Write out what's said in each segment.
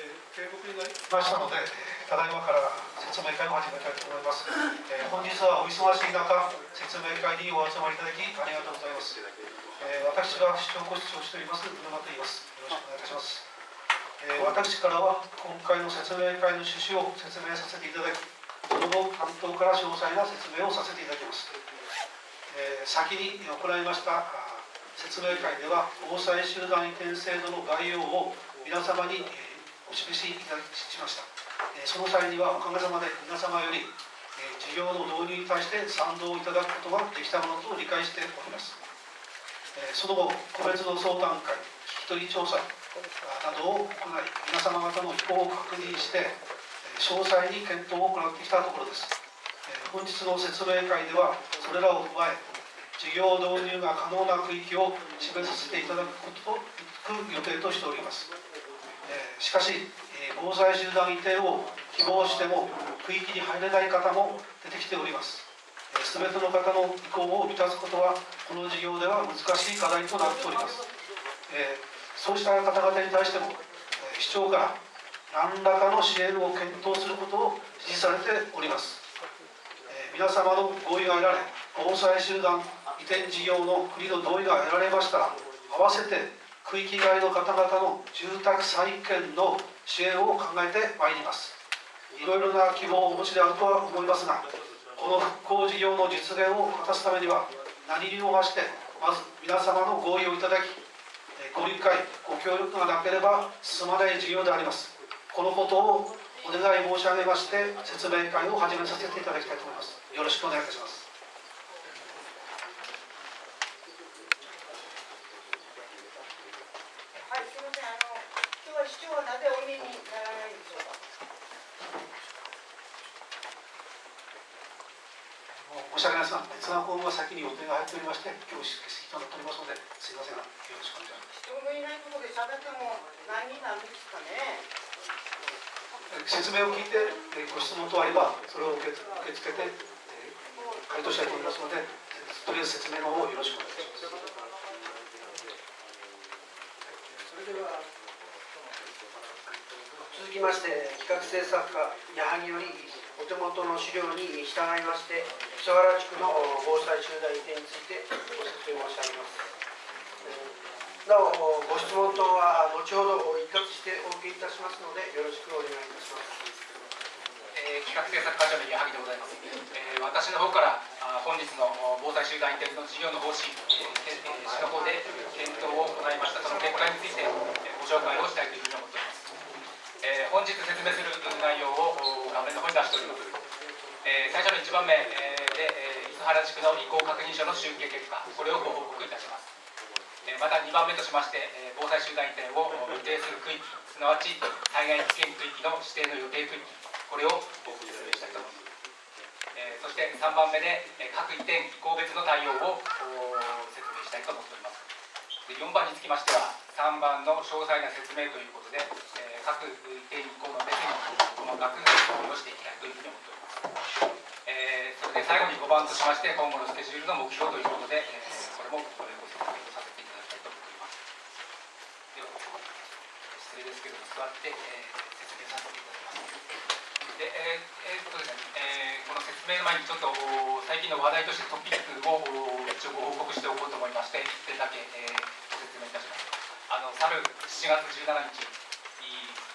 えー、警告になりましたので、ただいまから説明会を始めたいと思います。えー、本日はお忙しい中、説明会にお集まりいただきありがとうございます。えー、私が市長ご室長しております、沼と言います。よろしくお願いいたします。えー、私からは今回の説明会の趣旨を説明させていただき、その後、担当から詳細な説明をさせていただきます。えー、先に行いました説明会では、防災集団移転制度の概要を皆様に、えーお示しいたしました、えその際にはおかげさまで皆様より、え事業の導入に対して賛同いただくことができたものと理解しております、えその後個別の相談会聞き取り調査などを行い皆様方の意向を確認して詳細に検討を行ってきたところです、本日の説明会ではそれらを踏まえ事業導入が可能な区域を示させていただくことと予定としております。しかし、え防災集団移転を希望しても区域に入れない方も出てきております。全ての方の意向を満たすことはこの事業では難しい課題となっております、えそうした方々に対しても、え市長から何らかの支援を検討することを指示されております、え皆様の合意が得られ防災集団移転事業の国の同意が得られましたら合わせて区域外の方々の住宅再建の支援を考えてまいります。いろいろな希望をお持ちであるとは思いますがこの復興事業の実現を果たすためには何にも増してまず皆様の合意をいただきご理解ご協力がなければ進まない事業であります。このことをお願い申し上げまして説明会を始めさせていただきたいと思います。よろしくお願いいたします申し訳ないですが、別なが先に予定が入っておりまして、今日欠席となっておりますので、すみませんが、よろしくお願いします。人のいないところで喋っても何になるんですかね。説明を聞いて、ご質問等あれば、それを受け受け付けて、回答したいと思いますので、とりあえず説明の方をよろしくお願いします。それでは続きまして企画制作家矢作よりお手元の資料に従いまして磯原地区の防災集団移転についてご説明申し上げます。なおご質問等は後ほど一括してお受けいたしますのでよろしくお願いいたします、えー、企画制作課長の矢作でございます、えー、私の方から本日の防災集団移転の事業の方針、えー、市の方で検討を行いました。その結果についてご紹介をしたいというふうに思っております。えー、本日説明する内容を画面の方に出しております、えー、最初の1番目、えー、で、えー、原地区の移行確認書の集計結果これをご報告いたします、えー、また2番目としまして、えー、防災集団移転を予定する区域すなわち災害危険区域の指定の予定区域これをご説明したいと思います、えー、そして3番目で、えー、各移転移行別の対応を説明したいと思っております。で4番につきましては3番の詳細な説明ということで、えー、各移転移行の別に細かく説明をしていきたいというふうに思っております、で最後に5番としまして今後のスケジュールの目標ということで、えー、これもご説明をさせていただきたいと思っております。では失礼ですけど座って、えー、説明させていただきます。でえーえー、っとですね、えー、この説明の前にちょっと最近の話題としてトピックを一応ご報告しておこうと思いまして1点だけ、えー、ご説明いたします。あの去る7月17日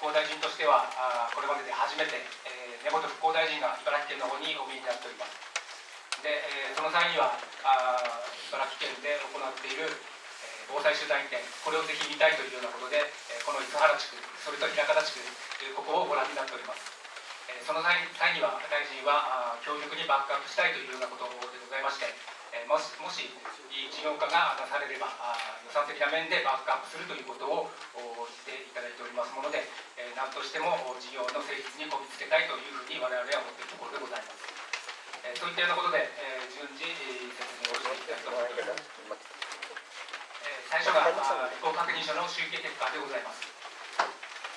復興大臣としてはあこれまでで初めて、えー、根本復興大臣が茨城県の方にお見えになっております。で、えー、その際にはあ茨城県で行っている、えー、防災集団移転これをぜひ見たいというようなことで、えー、この磯原地区それと枚方地区ここをご覧になっております、えー、その際には大臣はあ強力にバックアップしたいというようなことでございましてえもしもし事業化がなされればあ予算的な面でバックアップするということを言っていただいておりますもので、え何としても事業の成立にこぎつけたいというふうに我々は思っているところでございます。えそういったようなことで、え順次説明をしていきたいと思います。え最初が移行確認書の集計結果でございます。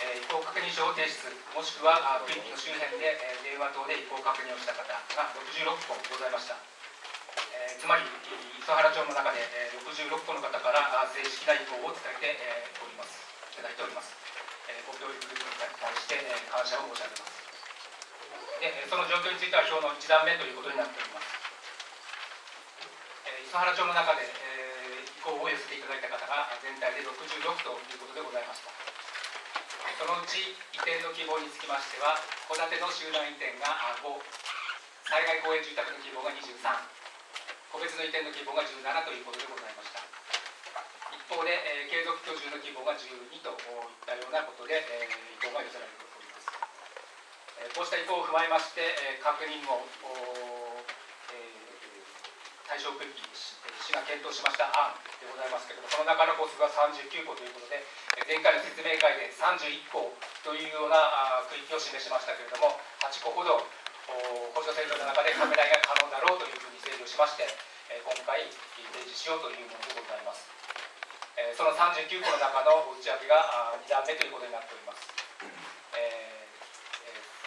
え移行確認書を提出もしくは区域の周辺で、え電話等で移行確認をした方が66個ございました。えー、つまり磯原町の中で、えー、66個の方から正式な意向を伝えて、えー、おりますいただいております、えー、ご協力いたして感謝を申し上げますでその状況については表の1段目ということになっております。磯原町の中で、えー、意向を寄せていただいた方が全体で66ということでございました。そのうち移転の希望につきましては戸建ての集団移転が5災害公営住宅の希望が23個別の移転の希望が17ということでございました。一方で、えー、継続居住の希望が12といったようなことで、えー、意向が寄せられております、こうした意向を踏まえまして、え、確認をえ対象区域市が検討しました案でございますけれども、この中の個数は39個ということで、前回の説明会で31個というような区域を示しましたけれども、8個ほど補助制度の中で拡大が可能だろうというふうに整理をしまして、今回提示しようというものでございます。その39個の中の内訳が2段目ということになっております。え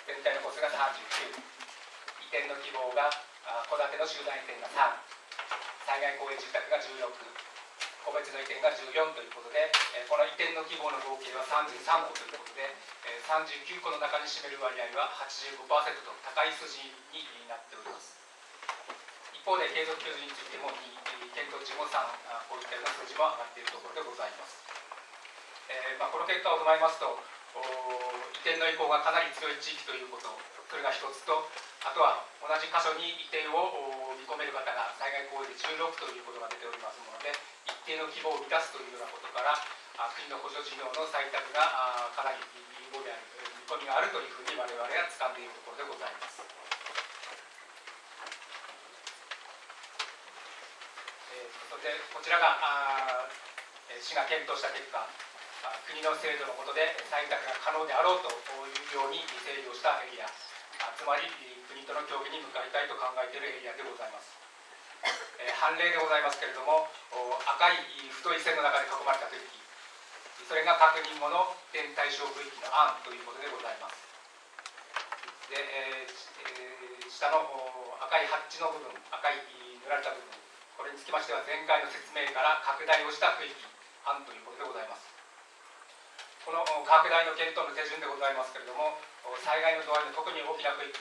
ー、全体の個数が39、移転の希望が戸建ての集団移転が3、災害公営住宅が16個別の移転が14ということで、この移転の規模の合計は33個ということで、え39個の中に占める割合は85%と高い数字になっております。一方で継続居住についても2検討値も3こういったような数字も上がっているところでございます、えー、まあ、この結果を踏まえますと移転の意向がかなり強い地域ということそれが一つとあとは同じ箇所に移転を見込める方が災害公営で16ということが出ておりますので一定の希望を満たすというようなことから国の補助事業の採択がかなり有望である見込みがあるというふうに我々は掴んでいるところでございます。それでこちらが市が検討した結果国の制度の下で採択が可能であろうというように整理をしたエリア。つまり国との協議に向かいたいと考えているエリアでございます、えー、判例でございますけれども赤い太い線の中で囲まれた区域。それが確認後の点対象区域の案ということでございます。で、えーえー、下の赤いハッチの部分赤い塗られた部分。これにつきましては前回の説明から拡大をした区域案ということでございます。この拡大の検討の手順でございますけれども災害の度合いの特に大きな区域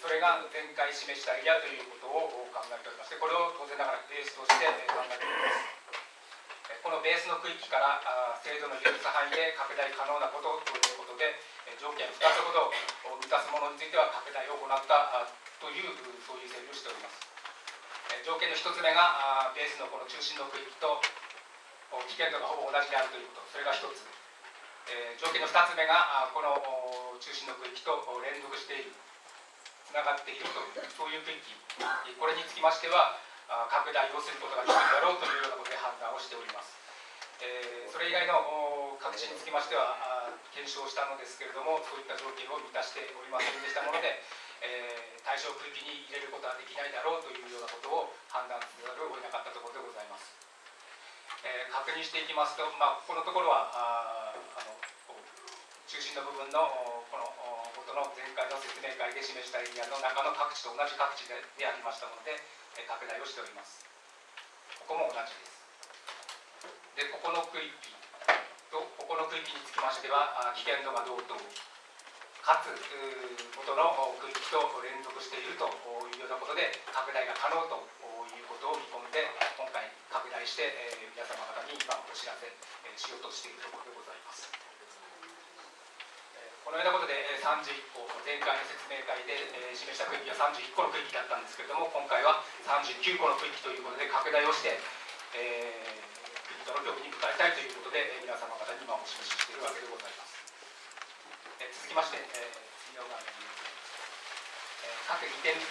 それが前回示したエリアということを考えておりましてこれを当然ながらベースとして考えております。このベースの区域から制度の許す範囲で拡大可能なことということで条件2つほど満たすものについては拡大を行ったというそういう整理をしております。条件の1つ目がベースのこの中心の区域と危険度がほぼ同じであるということ。それが1つ。え、条件の2つ目がこの中心の区域と連続しているつながっているというそういう区域。これにつきましては拡大をすることができるだろうというようなことで判断をしております、え、それ以外の各地につきましては検証したのですけれどもそういった条件を満たしておりませんでしたもので、え、対象区域に入れることはできないだろうというようなことを判断せざるを得なかったところでございます、え、確認していきますと、まあ、ここのところは中心の部分のこの元の前回の説明会で示したエリアの中の各地と同じ各地ででありましたので拡大をしております。ここも同じです。でここの区域とここの区域につきましては危険度が同等。かつ元の区域と連続しているというようなことで拡大が可能ということを見込んで今回拡大して皆様方に今お知らせしようとしているところでございます。このようなことで31個前回の説明会で示した区域は31個の区域だったんですけれども今回は39個の区域ということで拡大をして、えー、国との協議に向かいたいということで皆様方に今お示ししているわけでございます、えー、続きまして、えー、次の画面に、えー、各2点、え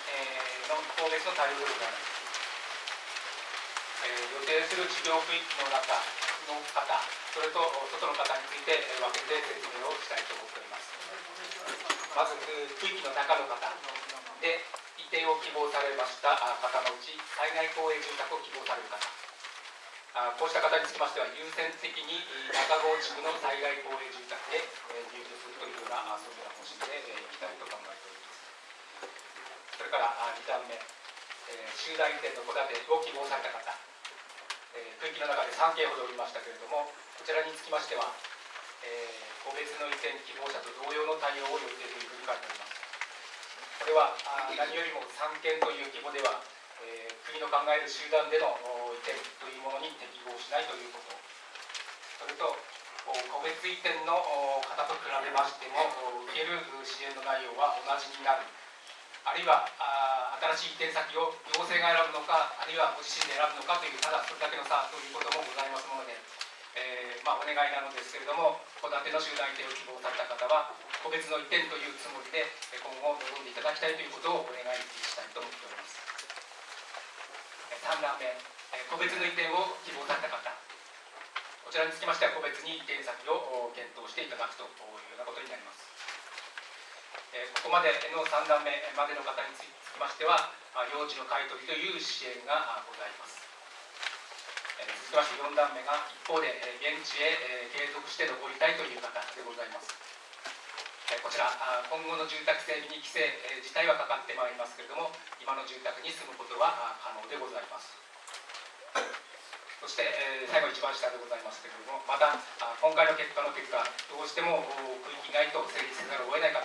ー、の個別の対応でございます、えー、予定する事業区域の中の方それと外の方について分けて説明をしたいと思っております。まず区域の中の方で移転を希望されました方のうち災害公営住宅を希望される方。こうした方につきましては優先的に中郷地区の災害公営住宅で入居するというようなそういうような方針でいきたいと考えております。それから2段目集団移転の戸建てを希望された方。区域の中で3件ほどおりましたけれどもこちらにつきましてはえー個別の移転希望者と同様の対応を予定というふうに書いております。これはあ何よりも三権という規模では、えー国の考える集団での移転というものに適合しないということ。それと個別移転の方と比べましても受ける支援の内容は同じになる。あるいはあ新しい移転先を行政が選ぶのかあるいはご自身で選ぶのかというただそれだけの差ということもございますもので、えーまあ、お願いなのですけれども戸建ての集団移転を希望された方は個別の移転というつもりでえ今後臨んでいただきたいということをお願いしたいと思っております。えー3段目え個別の移転を希望された方。こちらにつきましては個別に移転先を検討していただくというようなことになります。えここまでの3段目までの方につきましては、あ用地の買い取りという支援がございます。えー続きまして4段目が一方で現地へ継続して残りたいという方でございます。えこちら今後の住宅整備に規制自体はかかってまいりますけれども今の住宅に住むことは可能でございます。そして、え最後一番下でございますけれどもまた今回の結果の結果どうしても区域外と整理せざるを得ない方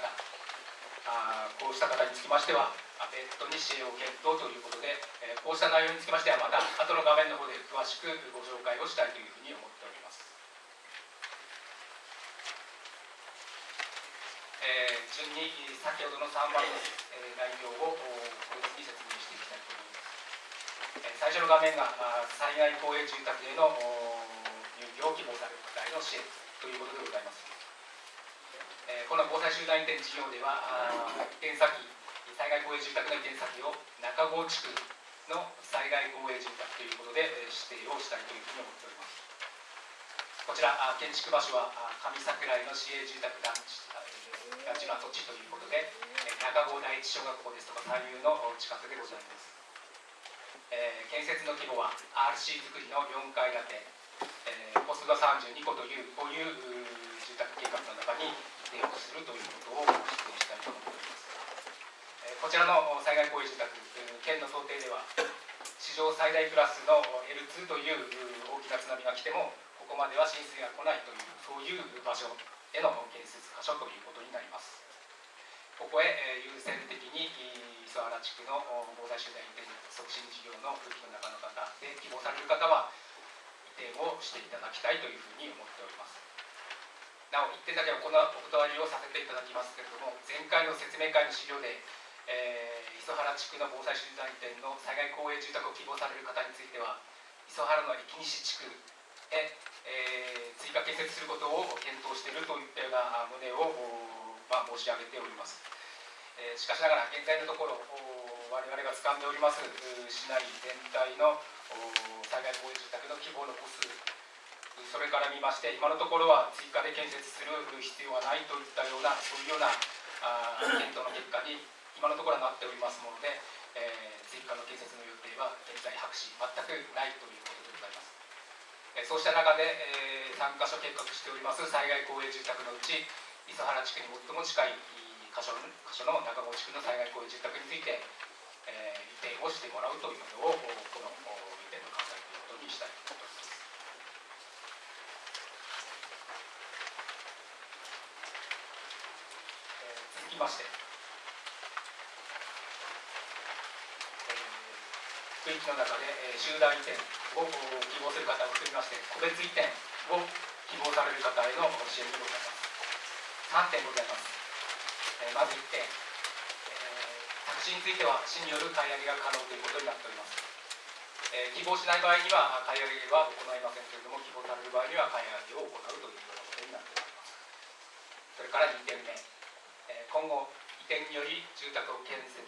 あこうした方につきましては別途に支援を検討ということで、えーこうした内容につきましてはまた後の画面の方で詳しくご紹介をしたいというふうに思っております、えー順に先ほどの3番の、えー内容を個別に説明していきたいと思います、えー最初の画面があ災害公営住宅への入居を希望される方への支援ということでございます。この防災集団移転事業では移転先災害公営住宅の移転先を中郷地区の災害公営住宅ということで指定をしたいというふうに思っております。こちら建築場所は上桜井の市営住宅団地団地の跡地ということで中郷第一小学校ですとか左右の近くでございます。えー建設の規模は RC 造りの4階建て、えー、ポストが32個というこういう住宅計画の中に移転をするということを指定したいと思っております、えーこちらの災害公営住宅えー県の想定では史上最大クラスの L2 という大きな津波が来てもここまでは浸水が来ないというそういう場所への建設箇所ということになります。ここへ、えー優先的に磯原地区の防災集団移転促進事業の区域の中の方で希望される方は移転をしていただきたいというふうに思っております。なお一点だけおこなお断りをさせていただきますけれども前回の説明会の資料で、えー磯原地区の防災集団移転の災害公営住宅を希望される方については磯原の駅西地区へ、えー追加建設することを検討しているといったような旨を、まあ、申し上げております。えーしかしながら現在のところ我々が掴んでおります市内全体の災害公営住宅の希望の個数それから見まして今のところは追加で建設する必要はないといったようなそういうようなあ検討の結果に今のところはなっておりますもので、えー追加の建設の予定は現在白紙全くないということでございます。えーそうした中で、え3カ所計画しております災害公営住宅のうち磯原地区に最も近い箇所の箇所の中郷地区の災害公営住宅について、えー移転をしてもらうということをこの移転の考えということにしたいとま。して、えー区域の中で、えー集団移転を希望する方を含みまして個別移転を希望される方への支援でございます。3点ございます、えーまず1点、えー宅地については市による買い上げが可能ということになっております、えー希望しない場合には買い上げは行いませんけれども希望される場合には買い上げを行うというようなことになっております。それから2点目、今後移転により住宅を建設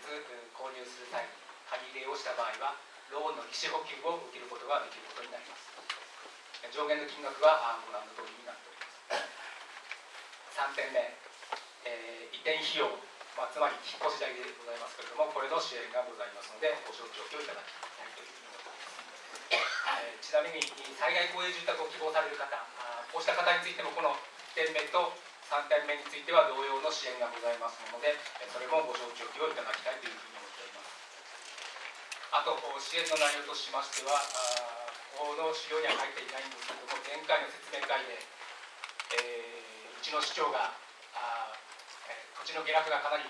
購入する際に借り入れをした場合はローンの利子補給を受けることができることになります。上限の金額はご覧の通りになっております。3点目、えー移転費用、まあ、つまり引っ越し代でございますけれどもこれの支援がございますのでご承知おきをいただきたいというふうに思っております、えーちなみに災害公営住宅を希望される方あーこうした方についてもこの1点目と3点目については同様の支援がございますのでそれもご承知おきをいただきたいというふうに思っております。あと支援の内容としましてはあーこの資料には書いていないんですけれども前回の説明会で、えーうちの市長があ、え土地の下落がかなり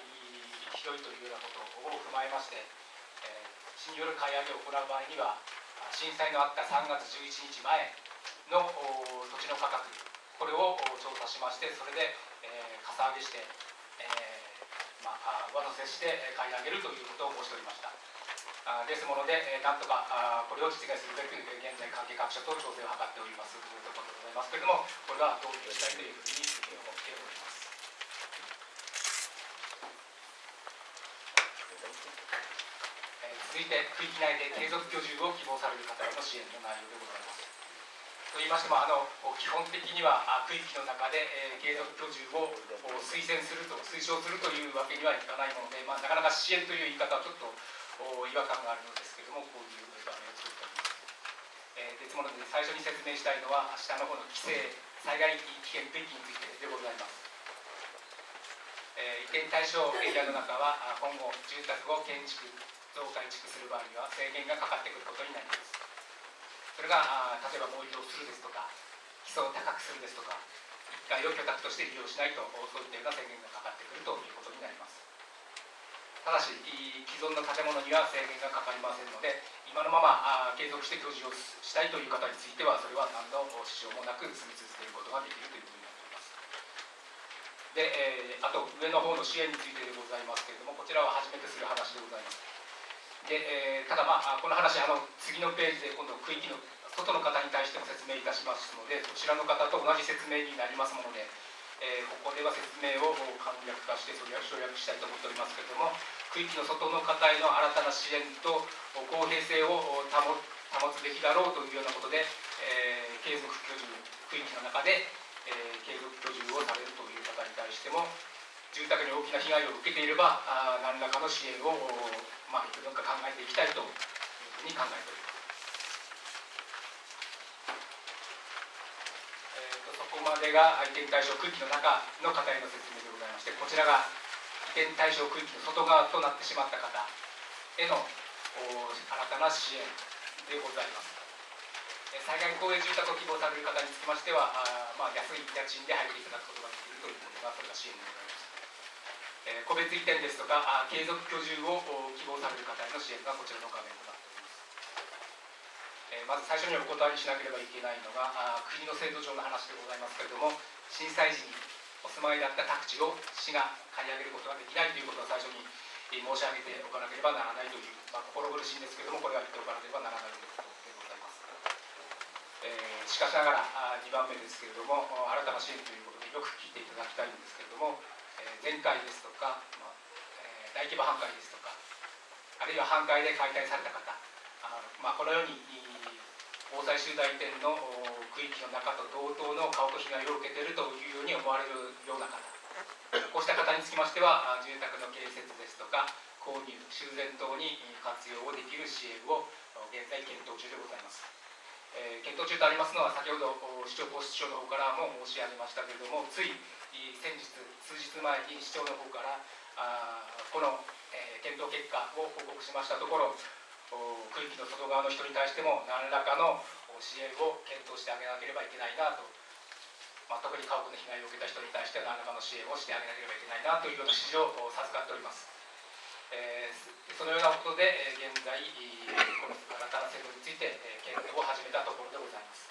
ひどいというようなことを踏まえまして、えー市による買い上げを行う場合には震災のあった3月11日前の土地の価格これをお調査しましてそれで、えー、かさ上げして、えーまあ、上乗せしてえー買い上げるということを申しておりました。あですもので、えーなんとかあこれを実現するべくえー現在関係各社と調整を図っております。というところでございますけれどもこれは導入したいというふうにえー思っております？え続いて区域内で継続居住を希望される方への支援の内容でございます。と言いましてもあの基本的には区域の中で、えー継続居住を推薦すると推奨するというわけにはいかないもので、まあ、なかなか支援という言い方はちょっと違和感があるのですけれどもこういう場面を作っております、えーですもので最初に説明したいのは下の方の規制災害危険区域についてでございます。えー移転対象エリアの中は今後住宅を建築増改築する場合には制限がかかってくることになります。それが例えば盛り土をするですとか基礎を高くするですとか1階を居宅として利用しないとそういったような制限がかかってくるということになります。ただし既存の建物には制限がかかりませんので今のまま継続して居住をしたいという方についてはそれは何の支障もなく住み続けることができるということになっております。で、えあと上の方の支援についてでございますけれどもこちらは初めてする話でございます。で、えーただまあこの話あの次のページで今度区域の外の方に対しても説明いたしますのでそちらの方と同じ説明になりますもので、えーここでは説明を簡略化してそれを省略したいと思っておりますけれども区域の外の方への新たな支援と公平性を保つべきだろうというようなことで、えー継続居住区域の中で、え継続居住をされるという方に対しても住宅に大きな被害を受けていればあ何らかの支援を、まあ、いくつか考えていきたいというふうに考えております。えーとそこまでが移転対象区域の中の方への説明でございましてこちらが移転対象区域の外側となってしまった方へのお新たな支援でございます。えー災害公営住宅を希望される方につきましては、あまあ、安い家賃で入っていただくことができるということが、それが支援でございます。え個別移転ですとか、あ継続居住を希望される方への支援がこちらの画面となっております。えまず最初にお断りしなければいけないのが、国の制度上の話でございますけれども、震災時にお住まいだった宅地を市が買い上げることができないということを最初に申し上げておかなければならないという、まあ、心苦しいんですけれども、これは言っておかなければならないということでございます。えーしかしながら2番目ですけれども新たな支援ということでよく聞いていただきたいんですけれども、前回ですとか、まあ大規模半壊ですとかあるいは半壊で解体された方あまあ、このように防災集団移転の区域の中と同等の家屋被害を受けているというように思われるような方こうした方につきましては住宅の建設ですとか購入修繕等に活用をできる支援を現在検討中でございます。えー検討中とありますのは先ほど市長ポスト長の方からも申し上げましたけれどもつい先日数日前に市長の方からあこの、えー検討結果を報告しましたところ区域の外側の人に対しても何らかの支援を検討してあげなければいけないなと、まあ、特に家屋の被害を受けた人に対して何らかの支援をしてあげなければいけないなというような指示を授かっております。えーそのようなことで、えー現在、この新たな制度について、えー検討を始めたところでございます。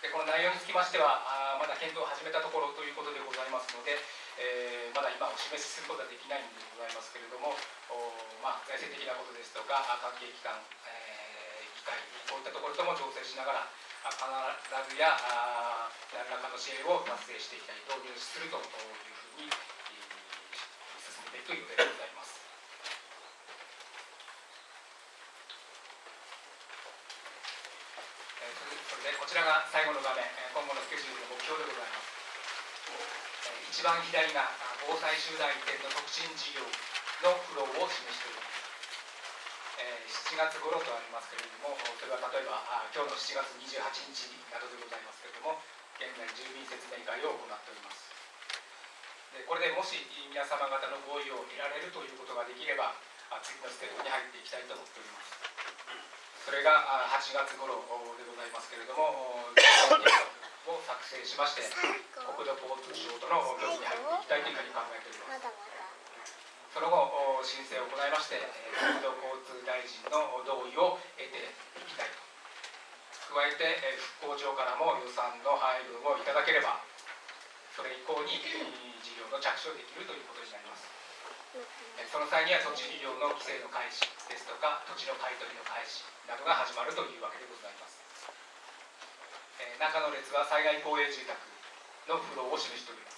でこの内容につきましては、あまだ検討を始めたところということでございますので、えーまだ今お示しすることはできないんでございますけれども、おまあ、財政的なことですとか、関係機関、えー議会、こういったところとも調整しながら、必ずやあ何らかの支援を達成していきたい、導入手するというふうに、進めていく予定でございます。えーそれそれでこちらが最後の画面、え今後のスケジュールの目標でございます。えー一番左があ防災集団移転の促進事業のフローを示しております。え7月頃とありますけれども、それは例えばあ今日の7月28日などでございますけれども、現在住民説明会を行っております。でこれでもし皆様方の合意を得られるということができれば、次のステップに入っていきたいと思っております。それがあ8月頃でございますけれども、を作成しまして、国土交通省との協議に入っていきたいというふうに考えております。その後、申請を行いまして、国土交通大臣の同意を得ていきたいと。加えて、復興庁からも予算の配分をいただければ、それ以降に事業の着手できるということになります。その際には土地利用の規制の開始ですとか、土地の買い取りの開始などが始まるというわけでございます。え中の列は災害公営住宅の不動を示しております。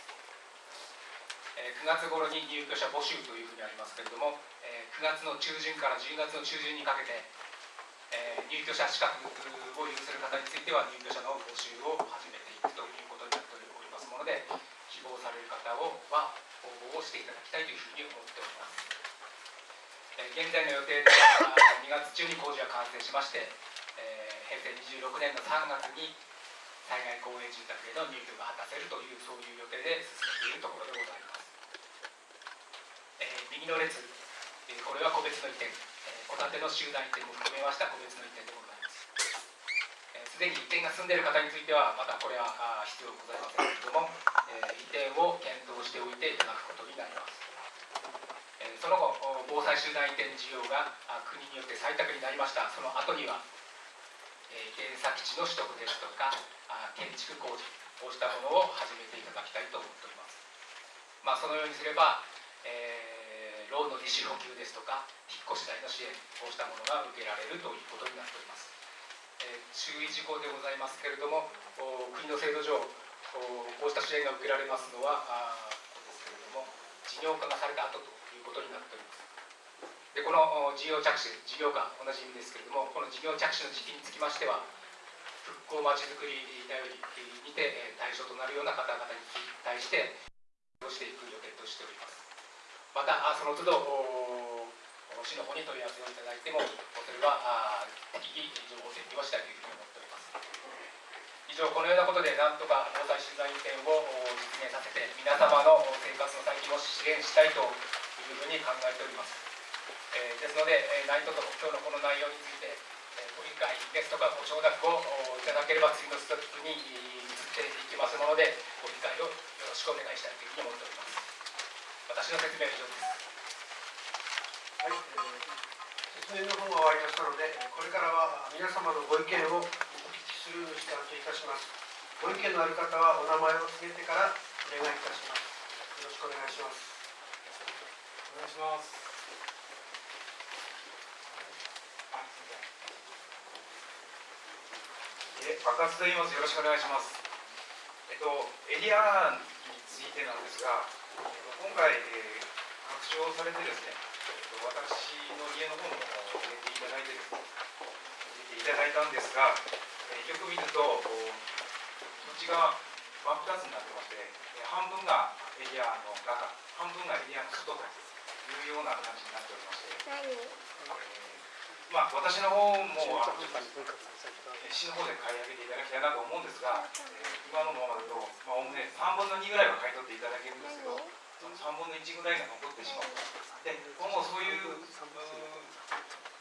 え9月頃に入居者募集というふうにありますけれども、え9月の中旬から10月の中旬にかけて、え入居者資格を有する方については入居者の募集を始めていくということになっておりますもので、希望される方をは応募をしていただきたいというふうに思っております。現在の予定では2月中に工事が完成しまして、え平成26年の3月に災害公営住宅への入居が果たせるというそういう予定で進めているところでございます。えー、右の列、えー、これは個別の移転、え、戸建ての集団移転も含めました個別の移転でございます。す、で、に移転が進んでいる方についてはまたこれはあ必要ございませんけれども、え、移転を検討しておいていただくことになります。その後防災集団移転事業が国によって採択になりましたその後には、え、原作地の取得ですとか建築工事こうしたものを始めていただきたいと思っております。まあ、そのようにすれば、えー、ローンの利子補給ですとか引っ越し代の支援こうしたものが受けられるということになっております。えー、注意事項でございますけれども国の制度上こうした支援が受けられますのはあこですけれども事業化がされた後とことになっております。でこの事業着手事業化同じ意味ですけれどもこの事業着手の時期につきましては復興まちづくりだよりにて対象となるような方々に対してしていく予定としておりますまたその都度市の方に問い合わせをいただいてもそれは適宜情報整理をしたいというふうに思っております以上このようなことでなんとか防災取材点を実現させて皆様の生活の再建を支援したいというふうに考えております。えー、ですので、えー、何卒今日のこの内容について、えー、ご理解ですとかご承諾をいただければ次のステップに移っていきますものでご理解をよろしくお願いしたいというふうに思っております。私の説明は以上です。はい、えー、説明の方が終わりましたのでこれからは皆様のご意見をお聞きする時間といたします。ご意見のある方はお名前を告げてからお願いいたします。よろしくお願いします。願いします爆発と言います。よろしくお願いします。えっと、エリアについてなんですが、今回、えー、拡張されてですね、えっと、私の家の方も入れていただいてですね、入れていただいたんですが、えー、よく見ると、土地が真っ二つになってまして、半分がエリアの中、半分がエリアの外というような感じになっておりまして、えー、まあ、私の方も、あ市の方で買い上げていただきたいなと思うんですが、えー、今のままだと、まあ、おおむね3分の2ぐらいは買い取っていただけるんですけど、その3分の1ぐらいが残ってしまう。で、今後そういう、う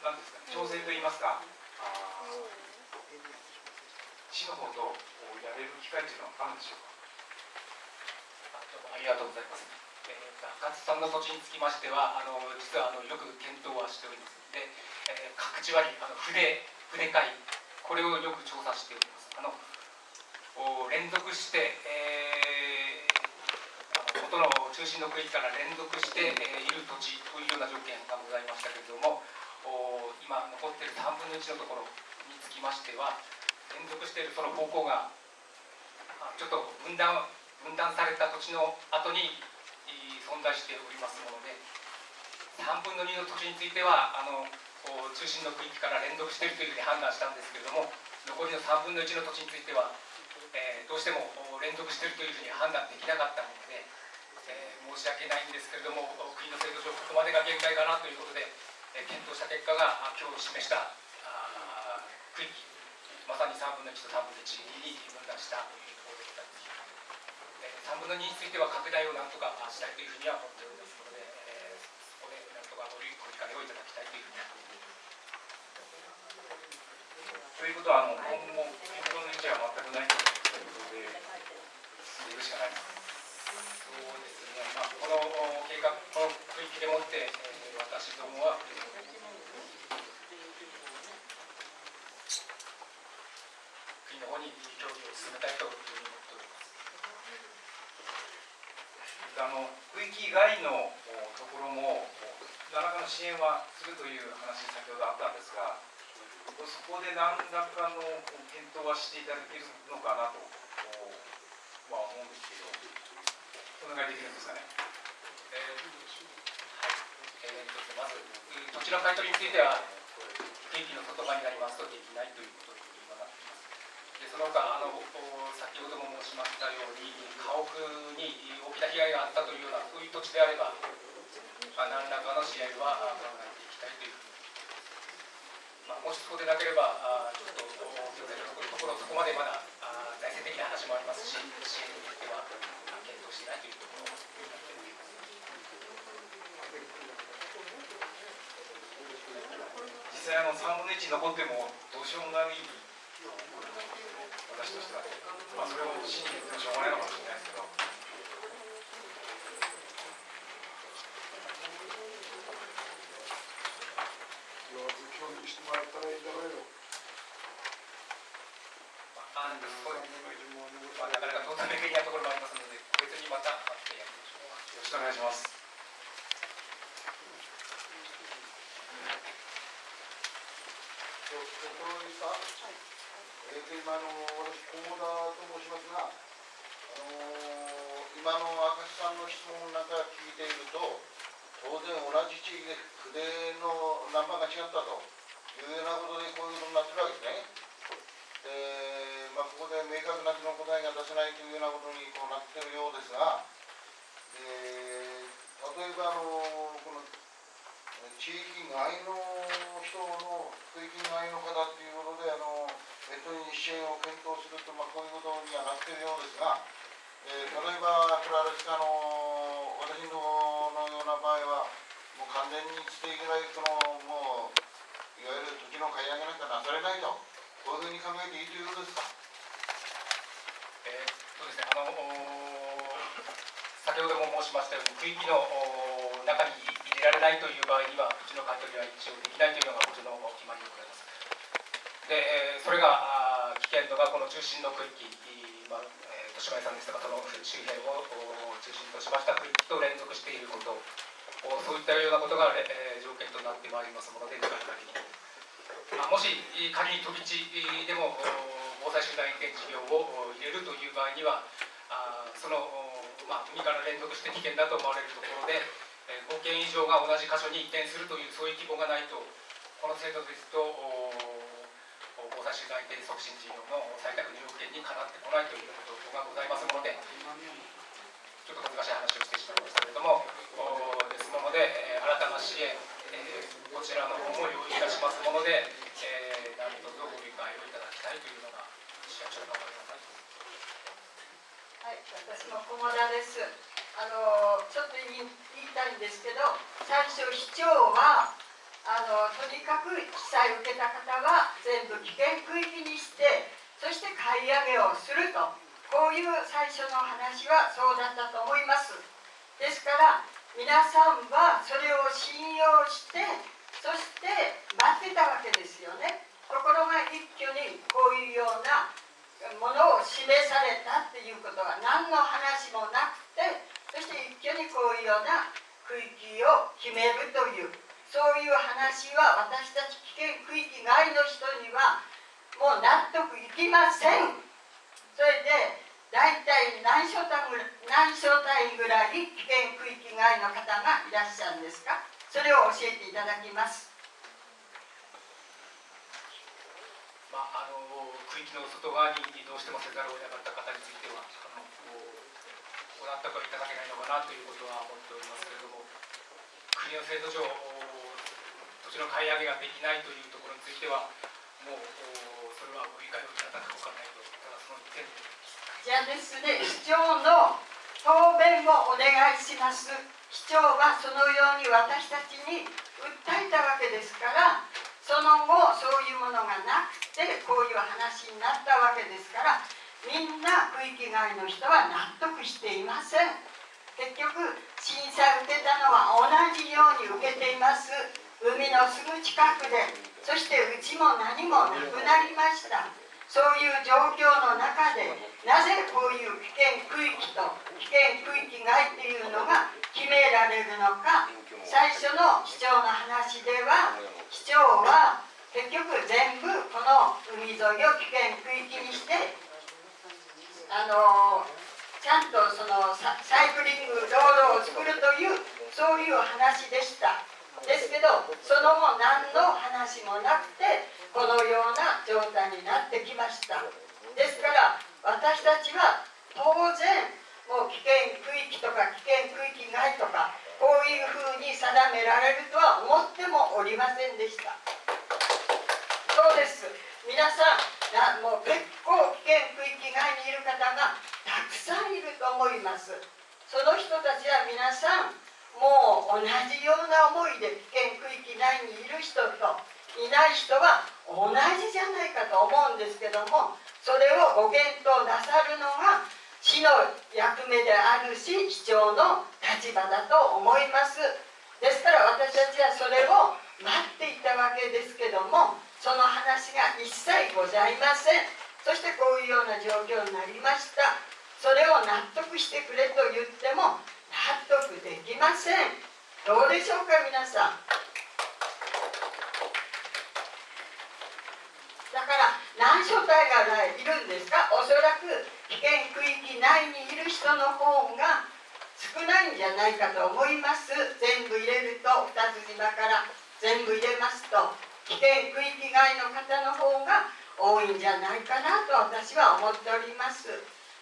なんですか、調整といいますか、あ市の方とやれる機会というのはあるんでしょうか？ありがとうございます。えー、赤津さんの土地につきましては、あの実はあのよく検討はしておりますの。で、えー、各地割りあの筆筆会これをよく調査しておりますあの連続して、えー、元の中心の区域から連続して、えー、いる土地というような条件がございましたけれども今残っている3分の1のところにつきましては連続しているその方向がちょっと分断分断された土地の後に存在しておりますもので3分の2の土地についてはあの中心の区域から連続しているというふうに判断したんですけれども残りの3分の1の土地については、えー、どうしても連続しているというふうに判断できなかったもので、えー、申し訳ないんですけれども国の制度上ここまでが限界かなということで、えー、検討した結果が今日示した区域まさに3分の1と3分の1に分断したというところでございます。3分の2については拡大をなんとかしたいというふうには思っておりますので、えー、そこでなんとかご理解をいただきたいというふうに思っています。ということはあの今後検討の余地は全くないということで進んでいくしかないですそうですね、まあ、この計画、この区域でもって、えー私どもは、国の方に協議を進めたいというふうに思っております。あの区域外のところも何らかの支援はするという話先ほどあったんですがそこで何らかの検討はしていただけるのかなとおは思うんですけどお願いできるんですかね。えーはい。えーまず、土地の買い取りについては、区域の外側になりますとできないということに今なっています。でその他あの先ほども申しましたように家屋に大きな被害があったというようなそういう土地であればまあ何らかの支援は考えていきたいという、まあ、もしそうでなければあちょっと行政のところそこまでまだあ財政的な話もありますし支援については検討していないというところになっております。実際あの3分の1残ってもどうしようもない私としては、まあ、それを信じてしょうがないのかもしれないですけど協議してもらったらいいだろうよ。まあ、そうですねまあ、なかなかトータル的なところもありますので、個別にまた会ってやりまし。くお願いしますところにさ、えー今の私菰田と申しますが、あのー今の明石さんの質問なんか聞いていると、当然同じ地域で筆のナンバーが違ったというようなことでこういうことになってるわけですね。で、まあ、ここで明確なその答えが出せないというようなことにこうなっているようですが、で例えばあのこの地域外の人の区域外の方っていうことであのネットに支援を検討すると、まあ、こういうことにはなっているようですが、えー例えばこれあれですかあの私ののような場合はもう完全にステーキライトのもういわゆる土地の買い上げなんかなされないとこういうふうに考えていいということですか？えーそうですね、あのお先ほども申しましたように、区域のお中に入れられないという場合には、土地の買い取りは一応できないというのが、こちらの決まりでございます。で、それが危険度がこの中心の区域、まあ豊島屋さんですとか、その周辺を中心としました区域と連続していること、そういったようなことが、え条件となってまいりますもので、限りま、もし仮に飛び地でも防災集団移転事業を入れるという場合にはあその、おまあ、海から連続して危険だと思われるところで、5件以上が同じ箇所に移転するというそういう規模がないとこの制度ですとおお防災集団移転促進事業の採択条件にかなってこないという状況がございますのでちょっと難しい話をしてしまいましたけれどもおですので、えー新たな支援、えーこちらの方も用意いたしますもので、えー、何卒ご理解をいただきたいというのが市役所の方でございます。はい、私も菰田です。あのちょっと言い言いたいんですけど、最初市長はあのとにかく被災を受けた方は全部危険区域にして、そして買い上げをすると、こういう最初の話はそうだったと思います。ですから皆さんはそれを信用して、そして待ってたわけですよね。ところが一挙にこういうようなものを示されたっていうことは何の話もなくてそして一挙にこういうような区域を決めるというそういう話は私たち危険区域外の人にはもう納得いきません。それで大体何所単ぐらいぐらい危険区域外の方がいらっしゃるんですか？それを教えていただきます。まあ、あの区域の外側にどうしてもせざるを得なかった方についてはあのご納得いただけないのかなということは思っておりますけれども国の制度上土地の買い上げができないというところについてはもうそれはご理解をいただかおかないとただその一点でじゃあですね、市長の答弁をお願いします。市長はそのように私たちに訴えたわけですから、その後そういうものがなくてこういう話になったわけですからみんな区域外の人は納得していません。結局審査受けたのは同じように受けています。海のすぐ近くでそしてうちも何もなくなりました。そういう状況の中でなぜこういう危険区域と危険区域外っていうのが決められるのか最初の市長の話では市長は結局全部この海沿いを危険区域にしてあのちゃんとそのサイクリング道路を作るというそういう話でした。ですけどその後何の話もなくてこのような状態になってきました。ですから私たちは当然もう危険区域とか危険区域外とかこういうふうに定められるとは思ってもおりませんでした。そうです。皆さんもう結構危険区域外にいる方がたくさんいると思います。その人たちは皆さんもう同じような思いで危険区域内にいる人といない人は同じじゃないかと思うんですけどもそれをご検討なさるのが市の役目であるし市長の立場だと思います。ですから私たちはそれを待っていたわけですけどもその話が一切ございません。そしてこういうような状況になりました。それを納得してくれと言っても納得できません。どうでしょうか皆さん。だから何所帯がいるんですか？おそらく危険区域内にいる人の方が少ないんじゃないかと思います。全部入れると二つ島から。全部入れますと。危険区域外の方の方が多いんじゃないかなと私は思っております。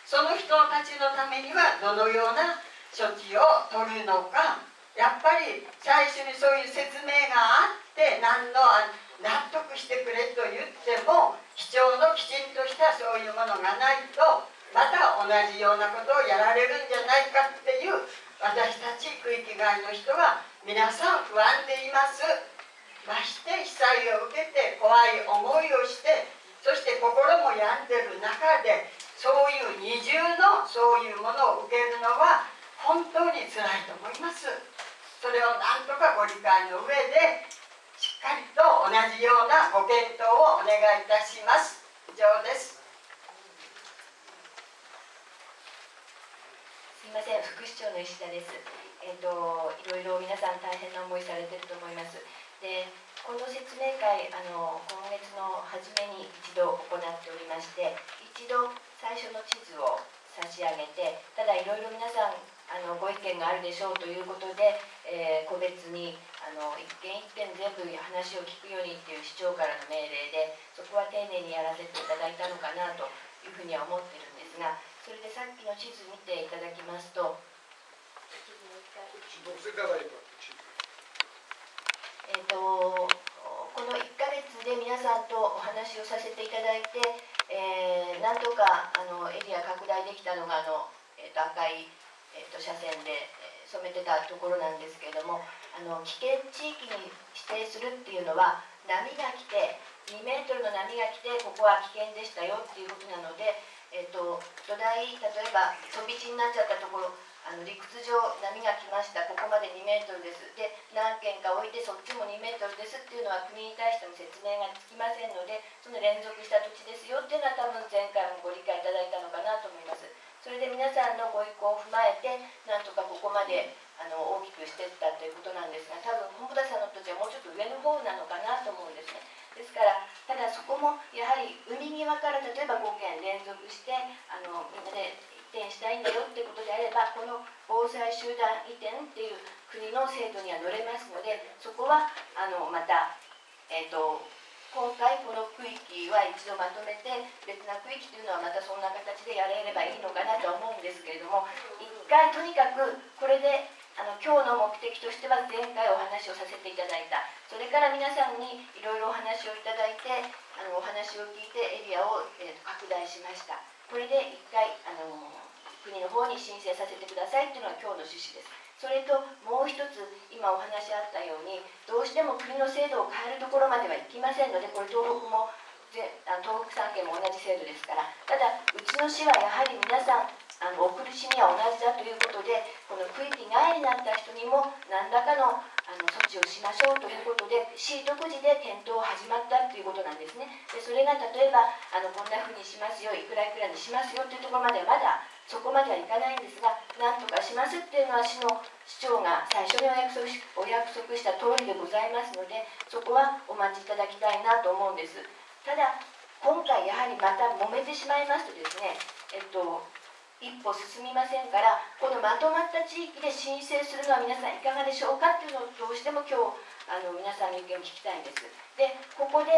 その人たちのためにはどのような処置を取るのかやっぱり最初にそういう説明があって何の納得してくれと言っても基調のきちんとしたそういうものがないとまた同じようなことをやられるんじゃないかっていう私たち区域外の人は皆さん不安でいます。まして被災を受けて怖い思いをしてそして心も病んでる中でそういう二重のそういうものを受けるのは本当につらいと思います。それを何とかご理解の上でしっかりと同じようなご検討をお願いいたします。以上です。すみません。副市長の石田です。えっ、といろいろ皆さん大変な思いされてると思います。でこの説明会あの今月の初めに一度行っておりまして一度最初の地図を差し上げてただいろいろ皆さんあのご意見があるでしょうということで、えー、個別にあの一件一件全部話を聞くようにっていう市長からの命令でそこは丁寧にやらせていただいたのかなというふうには思ってるんですがそれでさっきの地図見ていただきますとえーと、この1ヶ月で皆さんとお話をさせていただいて、えー、なんとかあのエリア拡大できたのがあの、えーと赤いえーと、車線で、染めてたところなんですけれどもあの危険地域に指定するっていうのは波が来て2メートルの波が来てここは危険でしたよっていうことなので、えーと、土台例えば飛び地になっちゃったところあの陸地上波が来ましたここまで2メートルですで何件か置いてそっちも2メートルですっていうのは国に対しても説明がつきませんのでその連続した土地ですよっていうのは多分前回もご理解いただいたのかなと思います。それで皆さんのご意向を踏まえてなんとかここまであの大きくしていったということなんですが多分本田さんの土地はもうちょっと上の方なのかなと思うんですね。ですからただそこもやはり海際から例えば5件連続してあのみんなで移転したいんだよってことであればこの防災集団移転っていう国の制度には乗れますのでそこはあのまた、えーと今回この区域は一度まとめて別な区域というのはまたそんな形でやれればいいのかなと思うんですけれども一回とにかくこれであの今日の目的としては前回お話をさせていただいた。それから皆さんにいろいろお話をいただいてあのお話を聞いてエリアを、えー、と拡大しました。これで一回あの国の方に申請させてくださいっていうのが今日の趣旨です。それともう一つ今お話あったようにどうしても国の制度を変えるところまではいきませんのでこれ東北も東北3県も同じ制度ですから。ただうちの市はやはり皆さんあのお苦しみは同じだということでこの区域外になった人にも何らかのあの措置をしましょうということで市独自で検討始まったということなんですね。でそれが例えばあのこんなふうにしますよいくらいくらにしますよというところまではまだそこまではいかないんですが何とかしますっていうのは市の市長が最初にお約束しお約束した通りでございますのでそこはお待ちいただきたいなと思うんです。ただ今回やはりまた揉めてしまいますとですねえっと一歩進みませんからこのまとまった地域で申請するのは皆さんいかがでしょうかっていうのをどうしても今日あの皆さんの意見を聞きたいんです。でここで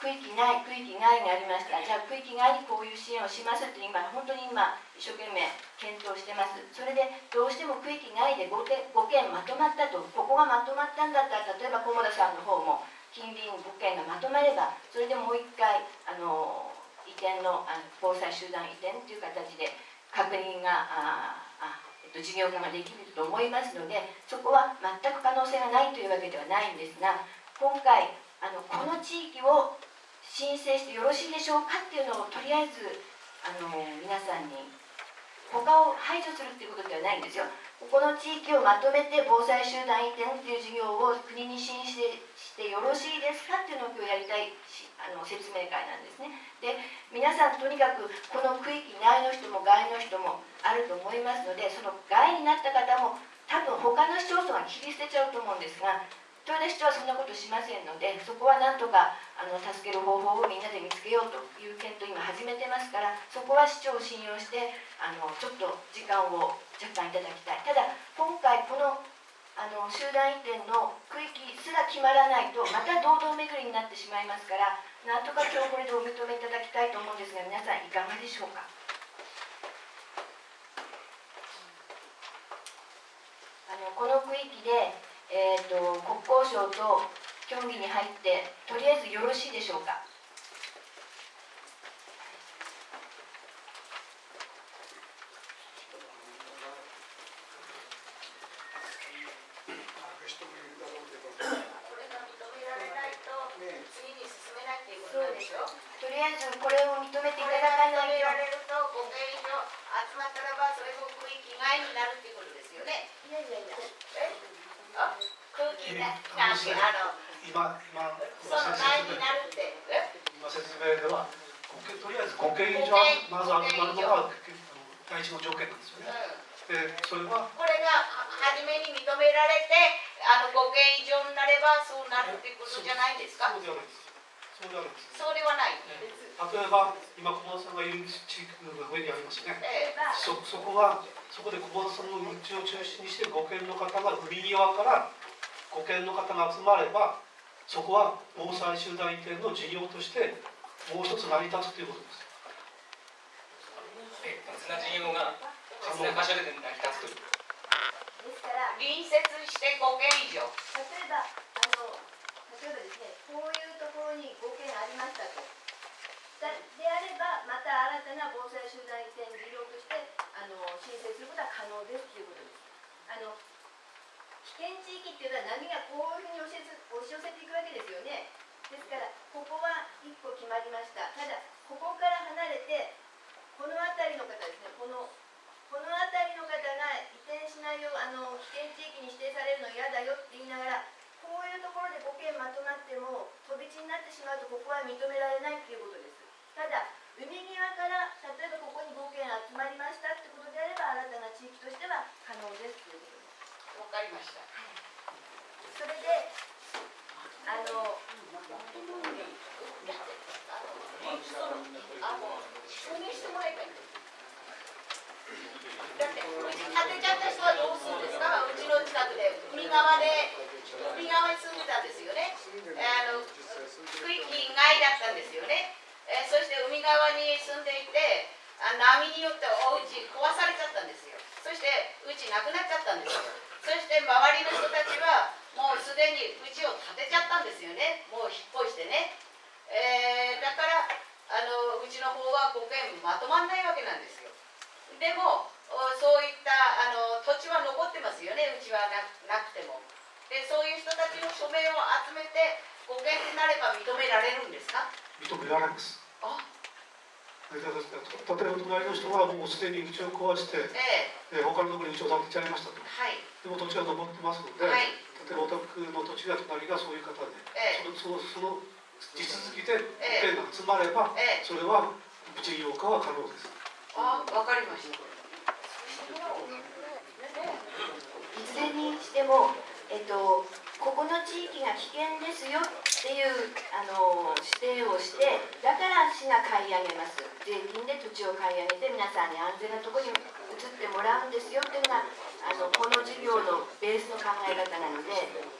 区域内区域外がありましたじゃあ区域外にこういう支援をしますって今本当に今一生懸命検討してます。それでどうしても区域外で 5, 件5件まとまったとここがまとまったんだったら例えば菰田さんの方も近隣5件がまとまればそれでもう一回あの移転のあの防災集団移転という形で確認がああ、えっと、事業化ができると思いますのでそこは全く可能性がないというわけではないんですが今回あのこの地域を申請してよろしいでしょうかっていうのをとりあえずあの皆さんに他を排除するっていうことではないんですよ。ここの地域をまとめて防災集団移転っていう事業を国に申請してよろしいですかっていうのを今日やりたいあの説明会なんですね。で皆さんとにかくこの区域内の人も外の人もあると思いますのでその外になった方も多分他の市町村は切り捨てちゃうと思うんですが豊田市長はそんなことしませんのでそこはなんとかあの助ける方法をみんなで見つけようという検討を今始めてますからそこは市長を信用してあのちょっと時間を若干いただきたい。ただ今回このあの集団移転の区域すら決まらないとまた堂々巡りになってしまいますからなんとか今日これでお認めいただきたいと思うんですが皆さんいかがでしょうか？あのこの区域で、えーと、国交省と協議に入ってとりあえずよろしいでしょうかとりあえずこれを認めていただかないと。られると5件以上集まったらばそれも区域外になるっていうことですよね。いやいやいや。えあ空気があの今今その内になるって。え今説明では5件とりあえず5件以上まず集まるのが第一の条件なんですよねでそれはこれがは初めに認められてあの5件以上になればそうなるってことじゃないですかそうではないですそうではないですそうではない。例えば今小室さんがいる地域が上にありますねええそそこはそこで小室さんの道を中心にして5軒の方が海際から5軒の方が集まればそこは防災集団移転の事業としてもう一つ成り立つということです。な事業が別な箇所で成り立つというですから隣接して5件以上。例えばあの例えばですねこういうところに5件ありましたと。だであればまた新たな防災集団移転事業申請することは可能ですということです。あの危険地域っていうのは波がこういうふうに押し寄せていくわけですよね。ですからここは一歩決まりました。ただここから離れてこの辺りの方ですね。このこの辺りの方が移転しないようあの危険地域に指定されるの嫌だよって言いながらこういうところで5件まとまっても飛び地になってしまうとここは認められないっていうことです。ただ海際から例えばここに5件集まりましたってことであれば新たな地域としては可能ですっていうことですわかりました。それであのあの承認してもらえばいい。だってうち建てちゃった人はどうするんですか。うちの近くで海側で海側に住んでたんですよね。あの区域外だったんですよね。えーそして海側に住んでいて、あ波によってお家壊されちゃったんですよ。そしてうちなくなっちゃったんですよ。そして周りの人たちはもうすでにうちを建てちゃったんですよね。もう引っ越してね。えーだからあのうちの方は5件まとまんないわけなんですよ。でもそういったあの土地は残ってますよねうちはなくてもでそういう人たちの署名を集めて護憲になれば認められるんですか？認められます例えば隣の人はもうすでに道を壊して、ええ。えー他のところに道を建てちゃいましたと。はい。でも土地は残ってますので、はい。例えばお宅の土地が隣がそういう方で、ええ。そのそのその地続きでええ。保険が集まれば、ええ。それは事業化は可能です。あわかりました。いずれにしても、えっと、ここの地域が危険ですよっていうあの指定をしてだから市が買い上げます税金で土地を買い上げて皆さんに安全なとこに移ってもらうんですよっていうのがあのこの事業のベースの考え方なので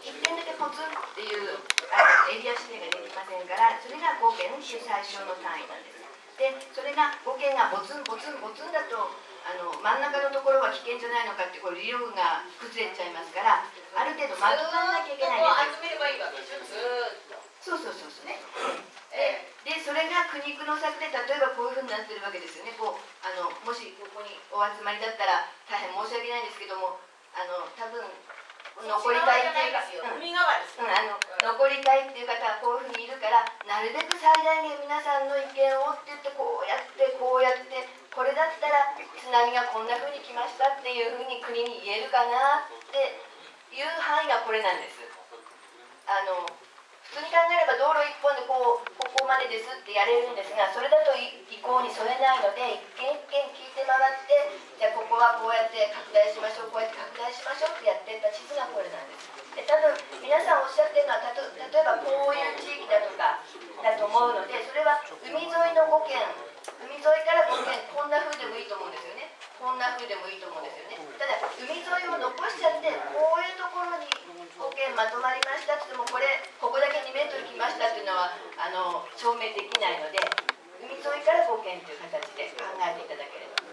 1点だけポツンっていうあのエリア指定ができませんからそれが5件っていう最小の単位なんです。でそれが5件がボツンボツンボツンだとあの真ん中のところは危険じゃないのかってこう理由が崩れちゃいますからある程度まとまらなきゃいけないんですそうそうそうそう。ね。えでそれが苦肉の策で例えばこういうふうになってるわけですよね。こうあのもしここにお集まりだったら大変申し訳ないんですけどもあの多分え残りたいっていうか、うんあの残りたいっていう方はこういうふうにいるからなるべく最大限皆さんの意見をって言ってこうやってこうやってこれだったら津波がこんなふうに来ましたっていうふうに国に言えるかなっていう範囲がこれなんです。あの普通に考えれば道路一本でこうここまでですってやれるんですがそれだと意向に添えないので一軒一軒聞いて回ってじゃあここはこうやって拡大しましょうこうやって拡大しましょうってやってた地図がこれなんです。で多分皆さんおっしゃってるのはたと例えばこういう地域だとかだと思うのでそれは海沿いの5県海沿いから5県こんな風でもいいと思うんですよね。こんな風でもいいと思うんですよね。ただ海沿いを残しちゃってこういうところに5件まとまりました。って言ってもこれここだけ2メートル来ましたっていうのはあの証明できないので海沿いから5件という形で考えていただければ。ち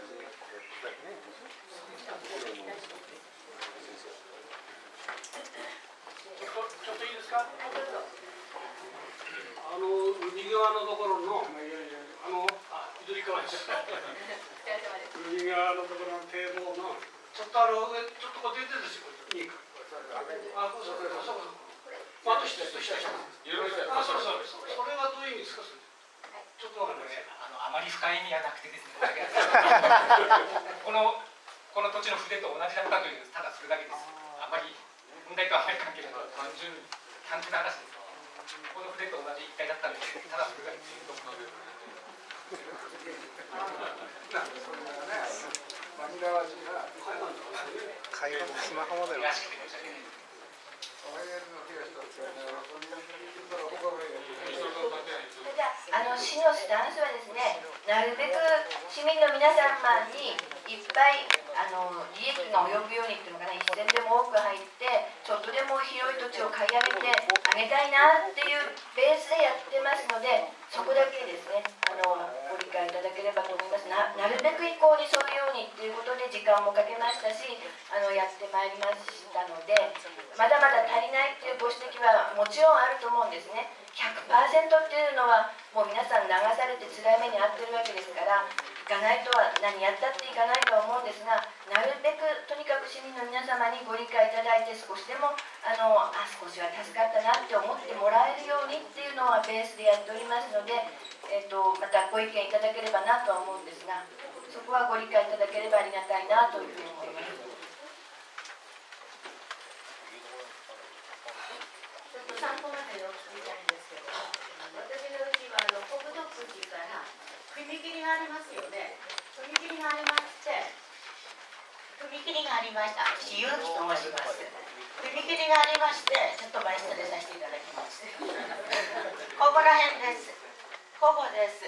ょっといいですか？はいどうぞあの右側のところのあのあ左側です。お疲れ様です。右側のところの堤防のちょっとあの上ちょっとこう出てるんですよ。あ、そうそうそうそう。まあと一つと一つあ、そうそうそれはどういう意味ですか。ちょっとわかんない。あのあまり深い意味はなくてですねこのこの土地の筆と同じだったというただそれだけですあまり問題とはあまり関係ない単純単純な話ですこの筆と同じ一体だったのでただそれだけです会話のスマホモデル悔しくて申し訳ないじゃああの市のスタンスはですねなるべく市民の皆様にいっぱいあの利益が及ぶようにっていうのかな一銭でも多く入ってちょっとでも広い土地を買い上げてあげたいなっていうベースでやってますのでそこだけですねあのご理解いただければと思います。ななるべく意向に沿ういうようにっていうことで時間もかけましたしあのやってまいりましたのでまだまだ足りないっていうご指摘はもちろんあると思うんですね。100%っていうのはもう皆さん流されて辛い目に遭ってるわけですからかないとは何やったっていかないとは思うんですがなるべくとにかく市民の皆様にご理解いただいて少しでもあのあ少しは助かったなって思ってもらえるようにっていうのはベースでやっておりますので、えー、とまたご意見いただければなとは思うんですがそこはご理解いただければありがたいなというふうに思います。参考までの聞きたいんですけど私のうちはあの国土区から踏切がありますよね。踏切がありまして踏切がありました。私結城と申します。踏切がありましてちょっと前失礼させていただきます。ここら辺です。ここです。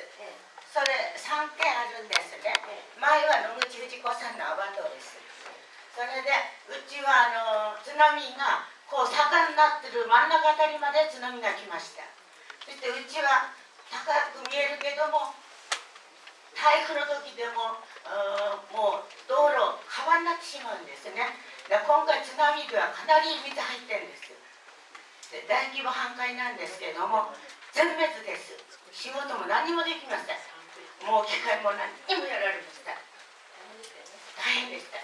それ3軒あるんですね。前は野口藤子さんのアバトです。それでうちはあの津波がこう坂になってる真ん中あたりまで津波が来ました。そしてうちは高く見えるけども台風の時でもうもう道路川になってしまうんですね。で今回津波ではかなり水入ってるんです。で大規模半壊なんですけれども全滅です。仕事も何もできません。もう機械も何にもやられました大変でした。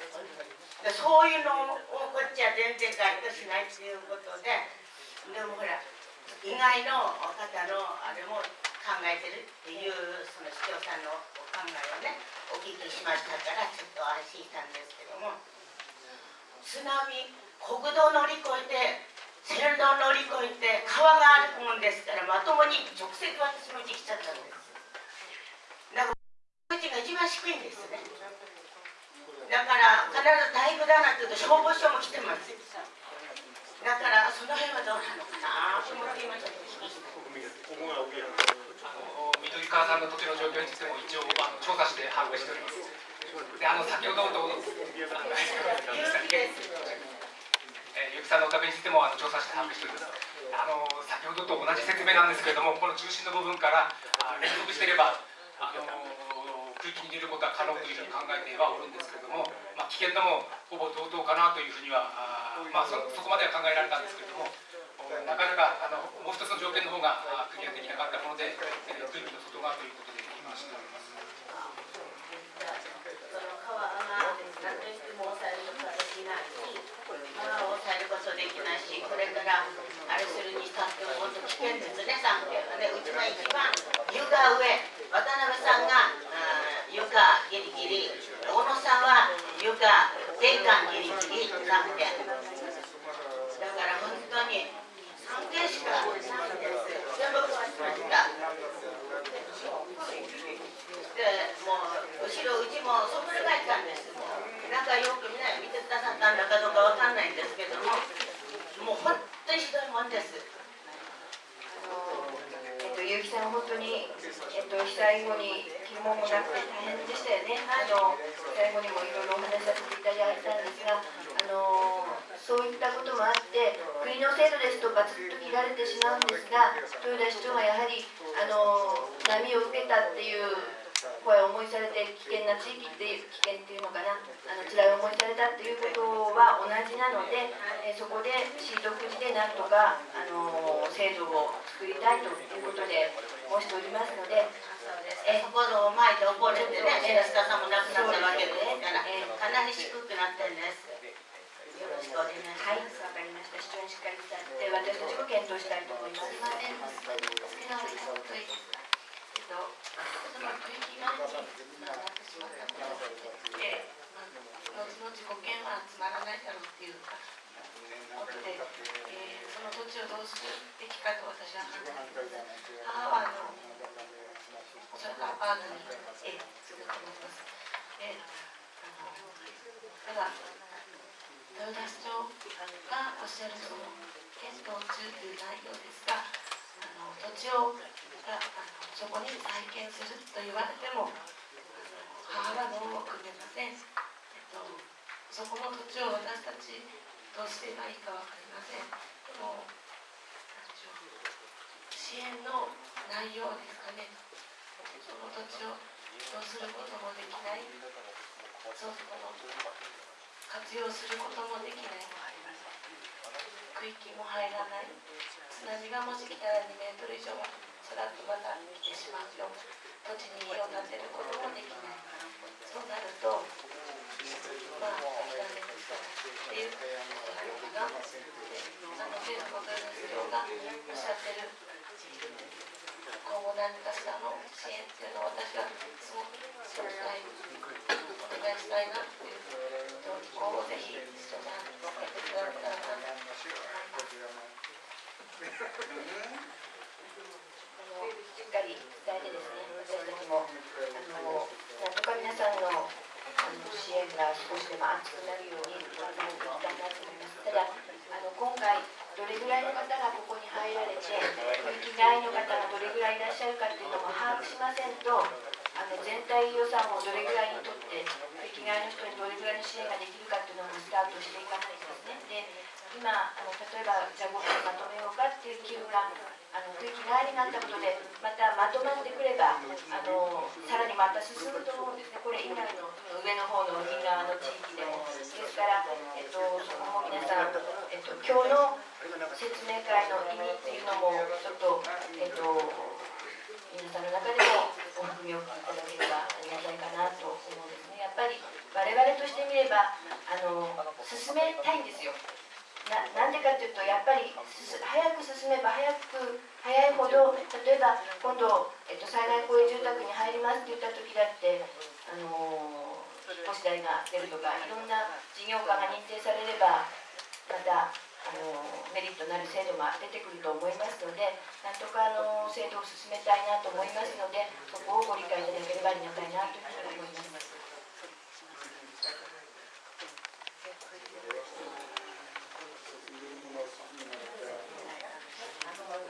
でそういうのをこっちは全然該当しないっていうことででもほら意外の方のあれも考えてるっていうその市長さんのお考えをねお聞きしましたからちょっと安心したんですけども。津波国道乗り越えて線路乗り越えて川があるもんですからまともに直接私の家来ちゃったんです。だからうちが一番低いんですね。だから必ず大工だなんて言うと消防署も来てます。だからその辺はどうなのかなと思って今ちょっと聞きした。緑川さんの土地の状況についても一応あの調査して把握しております。で、あの先ほどとあのゆきさんのお宅についてもあの調査して把握しております。あの先ほどと同じ説明なんですけれども、この中心の部分からあ連続していればあの空気に入れることは可能というふうに考えてはおるんですけれども、まあ、危険度もほぼ同等かなというふうにはあまあそそこまでは考えられたんですけれども。なかなかあのもう一つの条件の方があクリアできなかったもので、空気の外側ということで今しております。その川が何としても抑えることはできないし川を抑えることできないしこれからあれするにしたってもっと危険ですね三件はねうちが一番床上渡辺さんがあ床ギリギリ小野さんは床玄関ギリギリ三件だから本当に三件しかないんです全部壊しましたでもう後ろうちもそこで帰ったんですもうなんかよくみんな見てくださったんだかどうかわかんないんですけどももう本当にひどいもんですえっと、結城さん、本当に、えっと、被災後に疑問もなくて大変でしたよね。あの、最後にもいろいろお話しさせていただいたんですが、あの、そういったこともあって、国の制度ですとかずっと切られてしまうんですが、豊田市長がやはり、あの、波を受けたっていう声を思いされて、危険な地域っていう、危険っていうのかな、あの、辛い思いされたっていうことは同じなので、えそこでシートくじでなんとか、あの、制度を作りたいということで申しておりますので、えそこの前で溺れてね、さんも亡くなったわけです。から、かなり低くなってるんです。よろしくお願いしはい、ます。わかりました。市長にしっかり伝えて、私たちも検討したいと思います。までの好きなこといいですかえ。っと、その区域がになってしまったこと後々保険はつまらないだろうっていうかことで、えー土地をどうするべきかと私は判断してます。母はあのそれからアパートに、えーすると思います。であのただ豊田市長がおっしゃるその検討中という内容ですが、あの土地をがあのそこに再建すると言われても、母はどうも組めません。えっとそこの土地を私たちどうすればいいかわかりません。でもなんでしょう支援の内容ですかね。その土地をどうすることもできない。そうそこの活用することもできない区域も入らない津波がもし来たら2メートル以上はさらっとまた来てしまうよ土地に家を建てることもできないそうなるとまあ諦めるしかないっていうことなのかなであの政府の豊田市長がおっしゃってる今後何かしらの支援っていうのを私はすごくそうしたいお願いしたいなっていう今後ぜひ市長さんやっていただけたらなと思います。しっかり伝えてですね、私たちも、あの、なんとか皆さんのあの支援が少しでも熱くなるように頑張っていきたいなと思います。ただ、あの今回、どれぐらいの方がここに入られて、区域外の方がどれぐらいいらっしゃるかっていうのも把握しませんと、あの全体予算をどれぐらいにとって、区域外の人にどれぐらいの支援ができるかっていうのもスタートしていかないとですね。で今あの例えばじゃあ5分まとめようかっていう機運があの区域外になったことでまたまとまってくればあのさらにまた進むと思うんですねこれ以外のその上の方の海側の地域でもですから、えっと、そこも皆さん、えっと、今日の説明会の意味っていうのもちょっと、えっと、皆さんの中でもお踏みをいただければありがたいかなと思うんですねやっぱり我々としてみればあの進めたいんですよ。ななんでかというとやっぱりす早く進めば早く早いほど例えば今度、えっと、災害公営住宅に入りますって言った時だってあの引っ越し代が出るとかいろんな事業家が認定されればまたのメリットになる制度が出てくると思いますのでなんとかあの制度を進めたいなと思いますのでそこをご理解いただければありがたいなというふうに思います。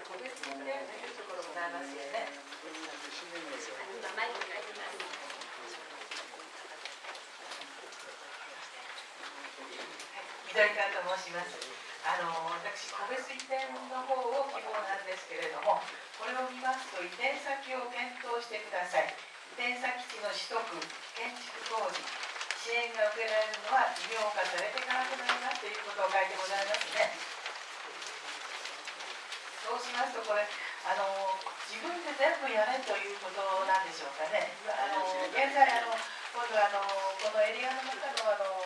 個別プレーとい。と申します。あの私個別移転の方を希望なんですけれども、これを見ますと移転先を検討してください。移転先地の取得、建築工事、支援が受けられるのは事業化されてからとなりますということを書いてございますね。そうしますとこれあの自分で全部やれということなんでしょうかね。あの現在あの今度あのこのエリアの中のあの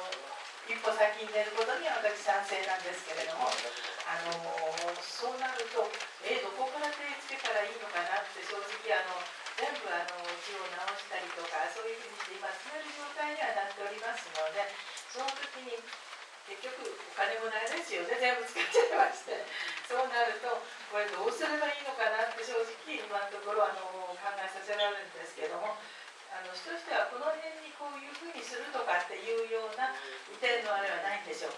一歩先に出ることには私賛成なんですけれども、あのそうなるとえどこから手つけたらいいのかなって正直あの全部あの字を直したりとかそういうふうにして今詰める状態にはなっておりますので、その時に結局お金もないですよね全部使っちゃいまして。そうなるとこれどうすればいいのかなって正直今のところあの考えさせられるんですけどもあの人としてはこの辺にこういうふうにするとかっていうような移転のあれはないんでしょうか？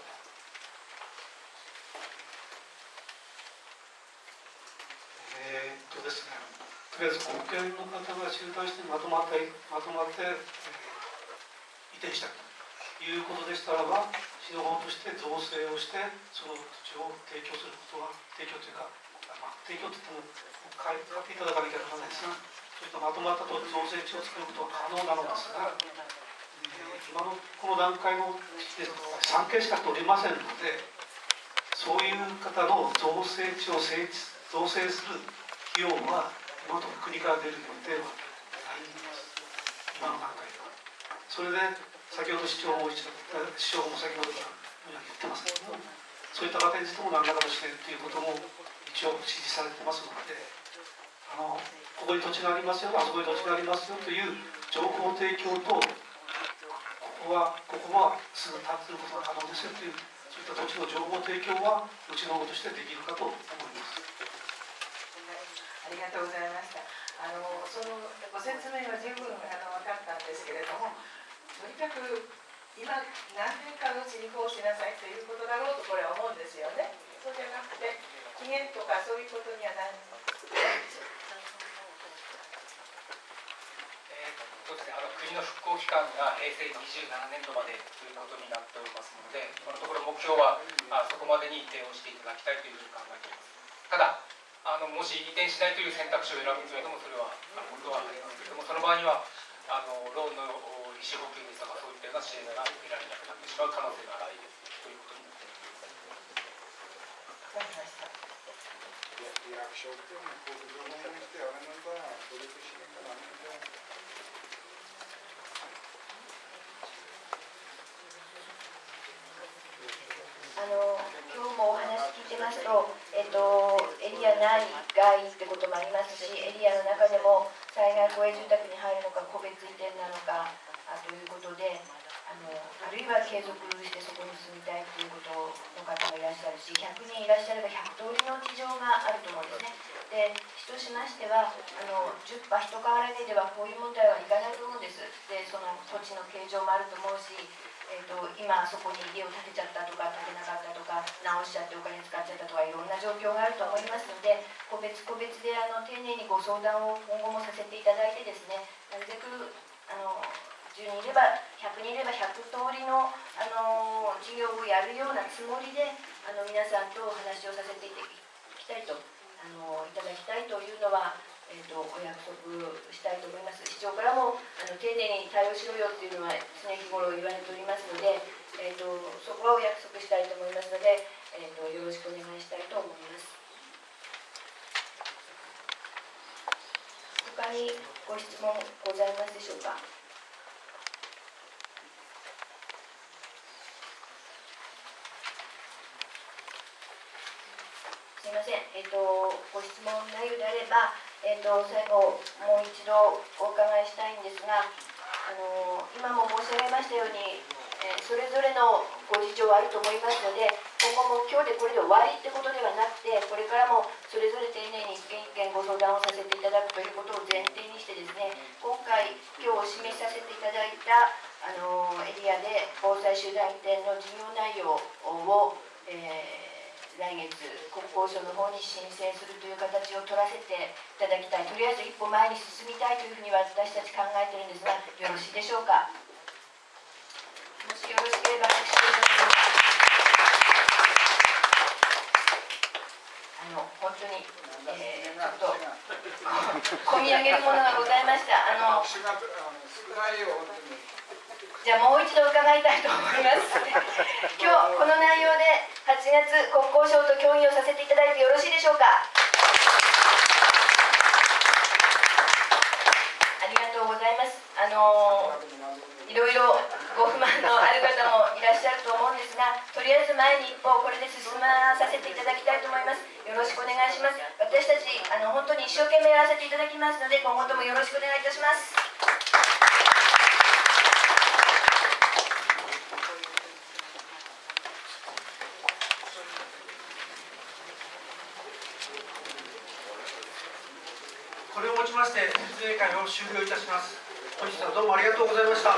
えっとですね、とりあえず国権の方が集団してまとまってまとまって、えー移転したということでしたらば市の方として造成をしてその土地を提供することは提供というか、まあ、提供といっても買い買っていただかなきゃならないですがそういったまとまったと造成地を作ることは可能なのですが、今のこの段階の時点で産経しか取りませんのでそういう方の造成地を整地造成する費用は今のところ国から出る予定はないんです。今の段階では。それで先ほど市長も一緒市長も先ほどから言ってますけどもそういった方についても何らかの支援ということも一応指示されてますのであのここに土地がありますよあそこに土地がありますよという情報提供とここはここはすぐ建てることが可能ですよというそういった土地の情報提供はうちの方としてできるかと思います。ありがとうございました。あのそのご説明は十分あの分かったんですけれども、とにかく今何年かのうちにこうしなさいということだろうとこれは思うんですよね。そうじゃなくて期限とかそういうことにはないんですよ。えーそうですね、あの国の復興期間が平成27年度までということになっておりますので、今のところ目標はあそこまでに移転をしていただきたいというふうに考えています。ただあのもし移転しないという選択肢を選ぶというのもそれはあのことはありますけれども、その場合にはあのローンの利子補給ですとかそういったような支援が受けられなくなってしまう可能性があるということになっています。いうのはこう情報にしてあれなんだ努力しなきゃダメなんだあの今日もお話聞いてますと、えっと、エリア内外ってこともありますし、エリアの中でも災害公営住宅に入るのか、個別移転なのかあということであの、あるいは継続してそこに住みたいということの方もいらっしゃるし、100人いらっしゃれば100通りの事情があると思うんですね。で、市としましては、あの10羽人変わらねではこういう問題はいかないと思うんです。で、その土地の形状もあると思うし、えー、と今そこに家を建てちゃったとか建てなかったとか直しちゃってお金使っちゃったとかいろんな状況があると思いますので個別個別であの丁寧にご相談を今後もさせていただいてですねなるべくあの10人いれば100人いれば100通りのあの事業をやるようなつもりであの皆さんとお話をさせていただきたいとあのいただきたいというのはえーと、お約束したいと思います。市長からもあの丁寧に対応しろよっていうのは常日頃言われておりますので、えーと、そこはお約束したいと思いますので、えーと、よろしくお願いしたいと思います。他にご質問ございますでしょうか？すみません、えー、とご質問内容であればえっと、最後、もう一度お伺いしたいんですが、あの今も申し上げましたように、えーそれぞれのご事情はあると思いますので、今後も今日でこれで終わりってことではなくて、これからもそれぞれ丁寧に一件一件ご相談をさせていただくということを前提にしてですね、今回、今日お示しさせていただいたあのエリアで防災集団移転の事業内容を、えー来月、国交省の方に申請するという形を取らせていただきたい、とりあえず一歩前に進みたいというふうには私たち考えてるんですが、よろしいでしょうか？もしよろしければ、私あの本当に、えー、ちょっと込み上げるものがございました。あのじゃあもう一度伺いたいと思います。今日この内容で8月国交省と協議をさせていただいてよろしいでしょうか。ありがとうございます。あのいろいろご不満のある方もいらっしゃると思うんですが、とりあえず前に一歩これで進まさせていただきたいと思います。よろしくお願いします。私たちあの本当に一生懸命やらせていただきますので、今後ともよろしくお願いいたします。これをもちまして説明会を終了いたします。本日はどうもありがとうございました。